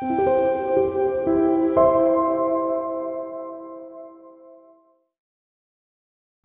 Thank you.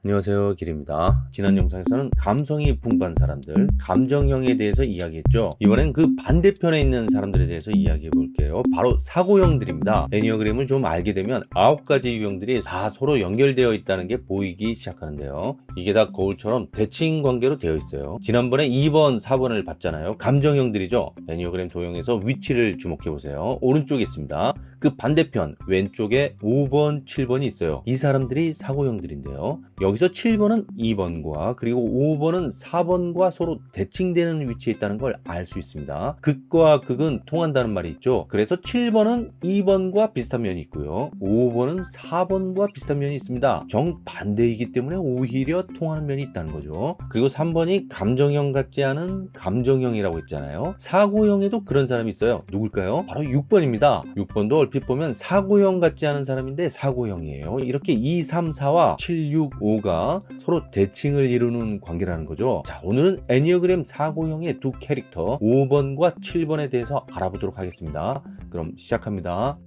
안녕하세요 길입니다. 지난 영상에서는 감성이 풍부한 사람들 감정형에 대해서 이야기했죠. 이번엔 그 반대편에 있는 사람들에 대해서 이야기해 볼게요. 바로 사고형들입니다. 애니어그램을 좀 알게 되면 아홉 가지 유형들이 다 서로 연결되어 있다는 게 보이기 시작하는데요. 이게 다 거울처럼 대칭 관계로 되어 있어요. 지난번에 2번 4번을 봤잖아요. 감정형들이죠. 애니어그램 도형에서 위치를 주목해 보세요. 오른쪽에 있습니다. 그 반대편 왼쪽에 5번 7번이 있어요. 이 사람들이 사고형들인데요. 여기 서 7번은 2번과 그리고 5번은 4번과 서로 대칭되는 위치에 있다는 걸 알 수 있습니다. 극과 극은 통한다는 말이 있죠. 그래서 7번은 2번과 비슷한 면이 있고요. 5번은 4번과 비슷한 면이 있습니다. 정반대이기 때문에 오히려 통하는 면이 있다는 거죠. 그리고 3번이 감정형 같지 않은 감정형이라고 했잖아요. 사고형에도 그런 사람이 있어요. 누굴까요? 바로 6번입니다. 6번도 얼핏 보면 사고형 같지 않은 사람인데 사고형이에요. 이렇게 2, 3, 4와 7, 6, 5 5가 서로 대칭을 이루는 관계라는 거죠. 자, 오늘은 애니어그램 4고형의 두 캐릭터 5번과 7번에 대해서 알아보도록 하겠습니다. 그럼 시작합니다.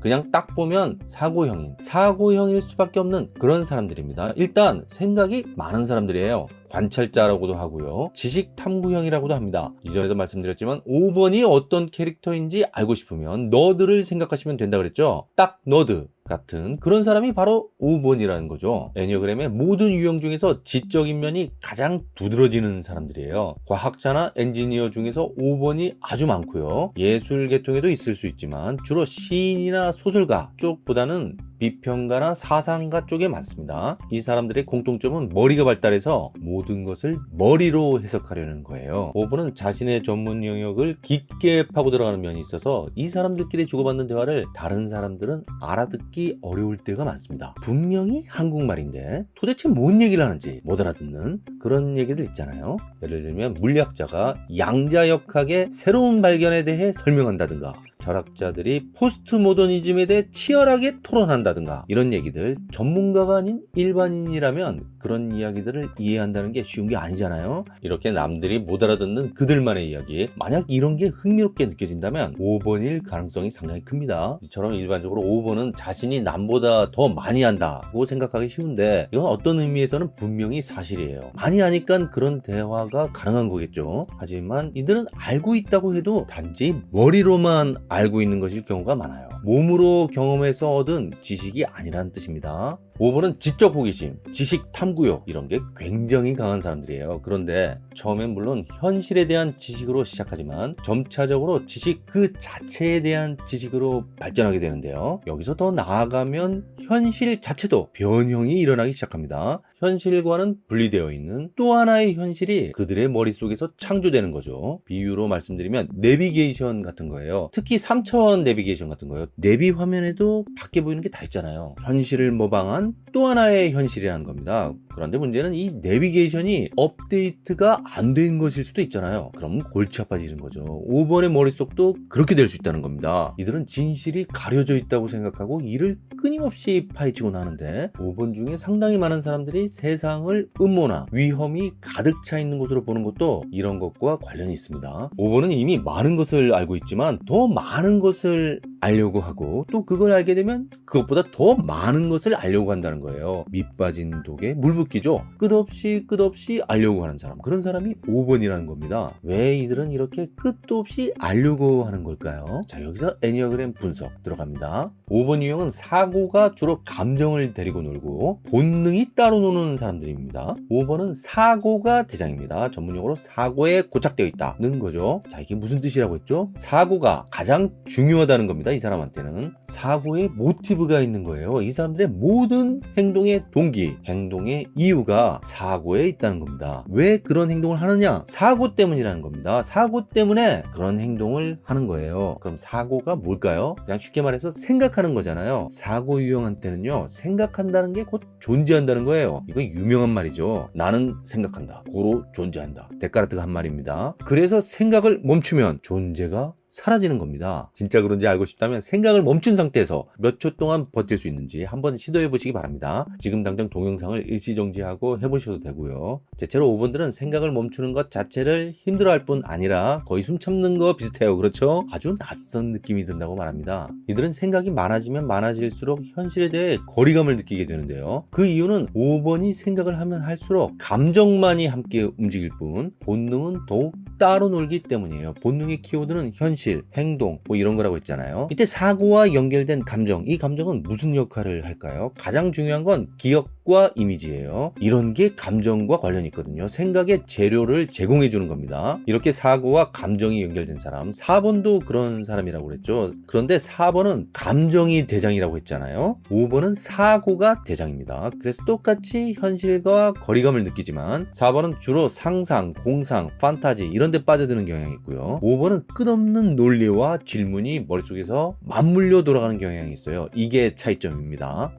그냥 딱 보면 사고형인 사고형일 수밖에 없는 그런 사람들입니다. 일단 생각이 많은 사람들이에요. 관찰자라고도 하고요. 지식 탐구형이라고도 합니다. 이전에도 말씀드렸지만 5번이 어떤 캐릭터인지 알고 싶으면 너드를 생각하시면 된다 그랬죠? 딱 너드 같은 그런 사람이 바로 5번이라는 거죠. 애니어그램의 모든 유형 중에서 지적인 면이 가장 두드러지는 사람들이에요. 과학자나 엔지니어 중에서 5번이 아주 많고요. 예술 계통에도 있을 수 있지만 주로 시인이나 소설가 쪽보다는 비평가나 사상가 쪽에 많습니다. 이 사람들의 공통점은 머리가 발달해서 모든 것을 머리로 해석하려는 거예요. 5번은 자신의 전문 영역을 깊게 파고 들어가는 면이 있어서 이 사람들끼리 주고받는 대화를 다른 사람들은 알아듣기 어려울 때가 많습니다. 분명히 한국말인데 도대체 뭔 얘기를 하는지 못 알아듣는 그런 얘기들 있잖아요. 예를 들면 물리학자가 양자역학의 새로운 발견에 대해 설명한다든가 철학자들이 포스트 모더니즘에 대해 치열하게 토론한다든가 이런 얘기들 전문가가 아닌 일반인이라면 그런 이야기들을 이해한다는 게 쉬운 게 아니잖아요. 이렇게 남들이 못 알아듣는 그들만의 이야기 만약 이런 게 흥미롭게 느껴진다면 5번일 가능성이 상당히 큽니다. 이처럼 일반적으로 5번은 자신이 남보다 더 많이 한다고 생각하기 쉬운데 이건 어떤 의미에서는 분명히 사실이에요. 많이 하니까 그런 대화가 가능한 거겠죠. 하지만 이들은 알고 있다고 해도 단지 머리로만 알고 있는 것일 경우가 많아요. 몸으로 경험해서 얻은 지식이 아니라는 뜻입니다 5번은 지적 호기심, 지식 탐구욕 이런 게 굉장히 강한 사람들이에요. 그런데 처음엔 물론 현실에 대한 지식으로 시작하지만 점차적으로 지식 그 자체에 대한 지식으로 발전하게 되는데요. 여기서 더 나아가면 현실 자체도 변형이 일어나기 시작합니다. 현실과는 분리되어 있는 또 하나의 현실이 그들의 머릿속에서 창조되는 거죠. 비유로 말씀드리면 내비게이션 같은 거예요. 특히 3차원 내비게이션 같은 거예요. 내비 화면에도 밖에 보이는 게 다 있잖아요. 현실을 모방한 또 하나의 현실이라는 겁니다. 그런데 문제는 이 내비게이션이 업데이트가 안 된 것일 수도 있잖아요. 그럼 골치 아파지는 거죠. 5번의 머릿속도 그렇게 될 수 있다는 겁니다. 이들은 진실이 가려져 있다고 생각하고 이를 끊임없이 파헤치곤 하는데 5번 중에 상당히 많은 사람들이 세상을 음모나 위험이 가득 차 있는 곳으로 보는 것도 이런 것과 관련이 있습니다. 5번은 이미 많은 것을 알고 있지만 더 많은 것을 알려고 하고 또 그걸 알게 되면 그것보다 더 많은 것을 알려고 한다는 거예요. 밑 빠진 독에 물 붓기죠. 끝없이 끝없이 알려고 하는 사람 그런 사람이 5번이라는 겁니다. 왜 이들은 이렇게 끝도 없이 알려고 하는 걸까요? 자 여기서 애니어그램 분석 들어갑니다. 5번 유형은 사고가 주로 감정을 데리고 놀고 본능이 따로 노는 사람들입니다. 5번은 사고가 대장입니다. 전문용어로 사고에 고착되어 있다는 거죠. 자 이게 무슨 뜻이라고 했죠? 사고가 가장 중요하다는 겁니다. 이 사람한테는 사고에 모티브가 있는 거예요. 이 사람들의 모든 행동의 동기, 행동의 이유가 사고에 있다는 겁니다. 왜 그런 행동을 하느냐? 사고 때문이라는 겁니다. 사고 때문에 그런 행동을 하는 거예요. 그럼 사고가 뭘까요? 그냥 쉽게 말해서 생각하는 거잖아요. 사고 유형한테는요, 생각한다는 게 곧 존재한다는 거예요. 이거 유명한 말이죠. 나는 생각한다. 고로 존재한다. 데카르트가 한 말입니다. 그래서 생각을 멈추면 존재가 사라지는 겁니다. 진짜 그런지 알고 싶다면 생각을 멈춘 상태에서 몇 초 동안 버틸 수 있는지 한번 시도해 보시기 바랍니다. 지금 당장 동영상을 일시정지하고 해보셔도 되고요. 대체로 5번들은 생각을 멈추는 것 자체를 힘들어할 뿐 아니라 거의 숨 참는 거 비슷해요. 그렇죠? 아주 낯선 느낌이 든다고 말합니다. 이들은 생각이 많아지면 많아질수록 현실에 대해 거리감을 느끼게 되는데요. 그 이유는 5번이 생각을 하면 할수록 감정만이 함께 움직일 뿐 본능은 더욱 따로 놀기 때문이에요. 본능의 키워드는 현실, 행동 뭐 이런 거라고 했잖아요. 이때 사고와 연결된 감정, 이 감정은 무슨 역할을 할까요? 가장 중요한 건 기억 과 이미지예요. 이런 게 감정과 관련이 있거든요. 생각의 재료를 제공해 주는 겁니다. 이렇게 사고와 감정이 연결된 사람, 4번도 그런 사람이라고 그랬죠. 그런데 4번은 감정이 대장이라고 했잖아요. 5번은 사고가 대장입니다. 그래서 똑같이 현실과 거리감을 느끼지만 4번은 주로 상상, 공상, 판타지 이런 데 빠져드는 경향이 있고요. 5번은 끝없는 논리와 질문이 머릿속에서 맞물려 돌아가는 경향이 있어요. 이게 차이점입니다.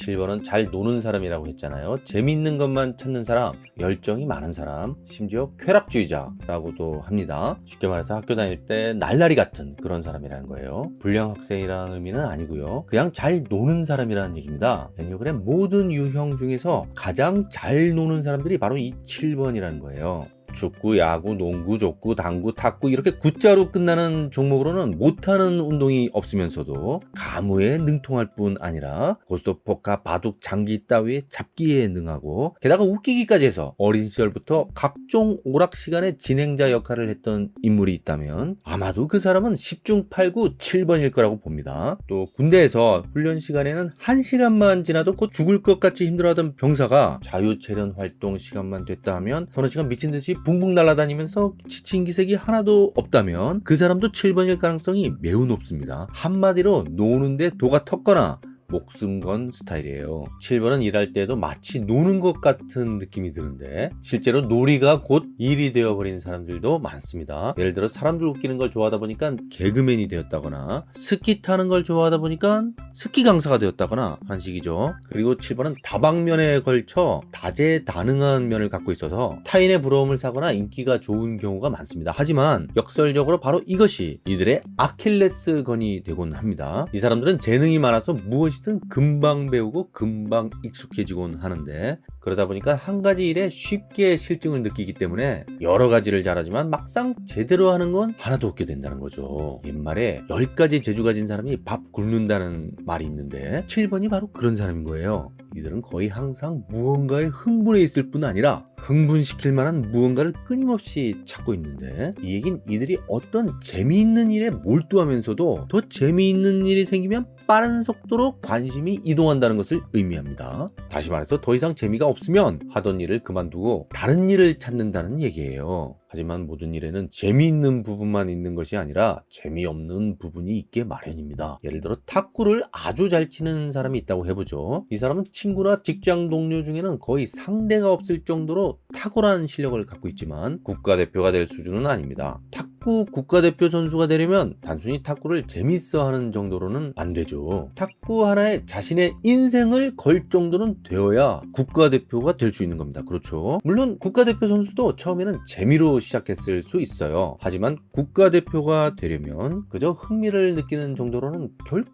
7번은 잘 노는 사람이라고 했잖아요. 재미있는 것만 찾는 사람, 열정이 많은 사람, 심지어 쾌락주의자라고도 합니다. 쉽게 말해서 학교 다닐 때 날라리 같은 그런 사람이라는 거예요. 불량 학생이라는 의미는 아니고요. 그냥 잘 노는 사람이라는 얘기입니다. 애니어그램 모든 유형 중에서 가장 잘 노는 사람들이 바로 이 7번이라는 거예요. 축구, 야구, 농구, 족구, 당구, 탁구 이렇게 구자로 끝나는 종목으로는 못하는 운동이 없으면서도 가무에 능통할 뿐 아니라 고스톱, 포카, 바둑, 장기 따위의 잡기에 능하고 게다가 웃기기까지 해서 어린 시절부터 각종 오락 시간의 진행자 역할을 했던 인물이 있다면 아마도 그 사람은 10중 8구 7번일 거라고 봅니다. 또 군대에서 훈련 시간에는 1시간만 지나도 곧 죽을 것 같이 힘들어하던 병사가 자유체련 활동 시간만 됐다 하면 서너 시간 미친 듯이 붕붕 날아다니면서 지친 기색이 하나도 없다면 그 사람도 7번일 가능성이 매우 높습니다. 한마디로 노는데 도가 텄거나 목숨 건 스타일이에요. 7번은 일할 때도 마치 노는 것 같은 느낌이 드는데 실제로 놀이가 곧 일이 되어버린 사람들도 많습니다. 예를 들어 사람들 웃기는 걸 좋아하다 보니까 개그맨이 되었다거나 스키 타는 걸 좋아하다 보니까 스키 강사가 되었다거나 하는 식이죠. 그리고 7번은 다방면에 걸쳐 다재다능한 면을 갖고 있어서 타인의 부러움을 사거나 인기가 좋은 경우가 많습니다. 하지만 역설적으로 바로 이것이 이들의 아킬레스건이 되곤 합니다. 이 사람들은 재능이 많아서 무엇이 무엇이든 금방 배우고 금방 익숙해지곤 하는데 그러다 보니까 한 가지 일에 쉽게 실증을 느끼기 때문에 여러 가지를 잘하지만 막상 제대로 하는 건 하나도 없게 된다는 거죠. 옛말에 10가지 재주 가진 사람이 밥 굶는다는 말이 있는데 7번이 바로 그런 사람인 거예요. 이들은 거의 항상 무언가에 흥분해 있을 뿐 아니라 흥분시킬 만한 무언가를 끊임없이 찾고 있는데 이 얘긴 이들이 어떤 재미있는 일에 몰두하면서도 더 재미있는 일이 생기면 빠른 속도로 관심이 이동한다는 것을 의미합니다. 다시 말해서 더 이상 재미가 없으면 하던 일을 그만두고 다른 일을 찾는다는 얘기예요. 하지만 모든 일에는 재미있는 부분만 있는 것이 아니라 재미없는 부분이 있게 마련입니다. 예를 들어 탁구를 아주 잘 치는 사람이 있다고 해보죠. 이 사람은 친구나 직장 동료 중에는 거의 상대가 없을 정도로 탁월한 실력을 갖고 있지만 국가대표가 될 수준은 아닙니다. 탁 구 국가대표 선수가 되려면 단순히 탁구를 재밌어 하는 정도로는 안 되죠. 탁구 하나에 자신의 인생을 걸 정도는 되어야 국가대표가 될 수 있는 겁니다. 그렇죠. 물론 국가대표 선수도 처음에는 재미로 시작했을 수 있어요. 하지만 국가대표가 되려면 그저 흥미를 느끼는 정도로는 결코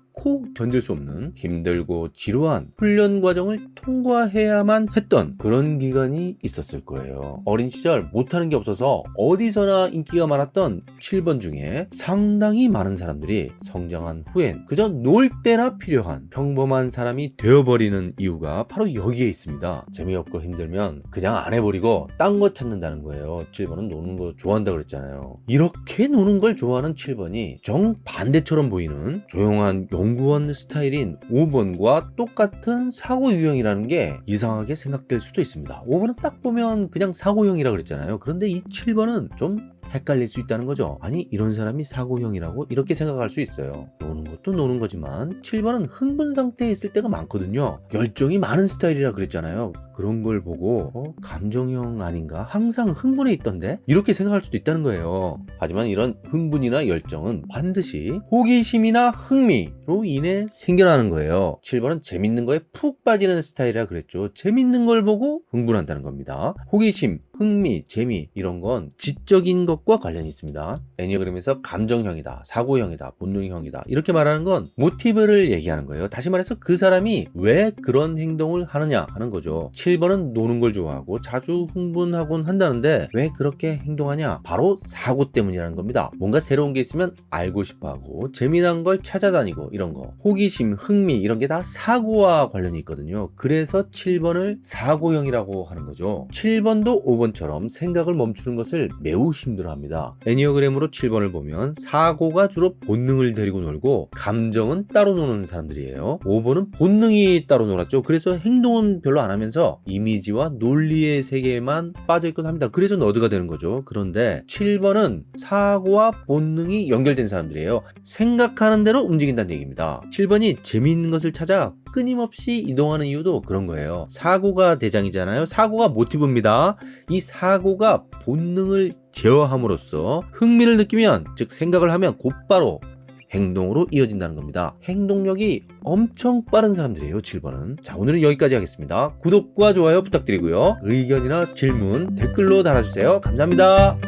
견딜 수 없는 힘들고 지루한 훈련 과정을 통과해야만 했던 그런 기간이 있었을 거예요. 어린 시절 못하는 게 없어서 어디서나 인기가 많았던 7번 중에 상당히 많은 사람들이 성장한 후엔 그저 놀 때나 필요한 평범한 사람이 되어버리는 이유가 바로 여기에 있습니다. 재미없고 힘들면 그냥 안 해버리고 딴 거 찾는다는 거예요. 7번은 노는 거 좋아한다 그랬잖아요. 이렇게 노는 걸 좋아하는 7번이 정반대처럼 보이는 조용한 연구원 스타일인 5번과 똑같은 사고 유형이라는 게 이상하게 생각될 수도 있습니다. 5번은 딱 보면 그냥 사고형이라 그랬잖아요. 그런데 이 7번은 좀 헷갈릴 수 있다는 거죠. 아니 이런 사람이 사고형이라고 이렇게 생각할 수 있어요. 노는 것도 노는 거지만 7번은 흥분 상태에 있을 때가 많거든요. 열정이 많은 스타일이라 그랬잖아요. 그런 걸 보고 어, 감정형 아닌가? 항상 흥분해 있던데? 이렇게 생각할 수도 있다는 거예요. 하지만 이런 흥분이나 열정은 반드시 호기심이나 흥미로 인해 생겨나는 거예요. 7번은 재밌는 거에 푹 빠지는 스타일이라 그랬죠. 재밌는 걸 보고 흥분한다는 겁니다. 호기심, 흥미, 재미 이런 건 지적인 것과 관련이 있습니다. 애니어그램에서 감정형이다, 사고형이다, 본능형이다 이렇게 말하는 건 모티브를 얘기하는 거예요. 다시 말해서 그 사람이 왜 그런 행동을 하느냐 하는 거죠. 7번은 노는 걸 좋아하고 자주 흥분하곤 한다는데 왜 그렇게 행동하냐? 바로 사고 때문이라는 겁니다. 뭔가 새로운 게 있으면 알고 싶어 하고 재미난 걸 찾아다니고 이런 거. 호기심, 흥미 이런 게 다 사고와 관련이 있거든요. 그래서 7번을 사고형이라고 하는 거죠. 7번도 5번처럼 생각을 멈추는 것을 매우 힘들어합니다. 애니어그램으로 7번을 보면 사고가 주로 본능을 데리고 놀고 감정은 따로 노는 사람들이에요. 5번은 본능이 따로 놀았죠. 그래서 행동은 별로 안 하면 서 이미지와 논리의 세계에만 빠져있곤 합니다. 그래서 너드가 되는 거죠. 그런데 7번은 사고와 본능이 연결된 사람들이에요. 생각하는 대로 움직인다는 얘기입니다. 7번이 재미있는 것을 찾아 끊임없이 이동하는 이유도 그런 거예요. 사고가 대장이잖아요. 사고가 모티브입니다. 이 사고가 본능을 제어함으로써 흥미를 느끼면 즉 생각을 하면 곧바로 행동으로 이어진다는 겁니다. 행동력이 엄청 빠른 사람들이에요. 7번은. 자, 오늘은 여기까지 하겠습니다. 구독과 좋아요 부탁드리고요. 의견이나 질문 댓글로 달아주세요. 감사합니다.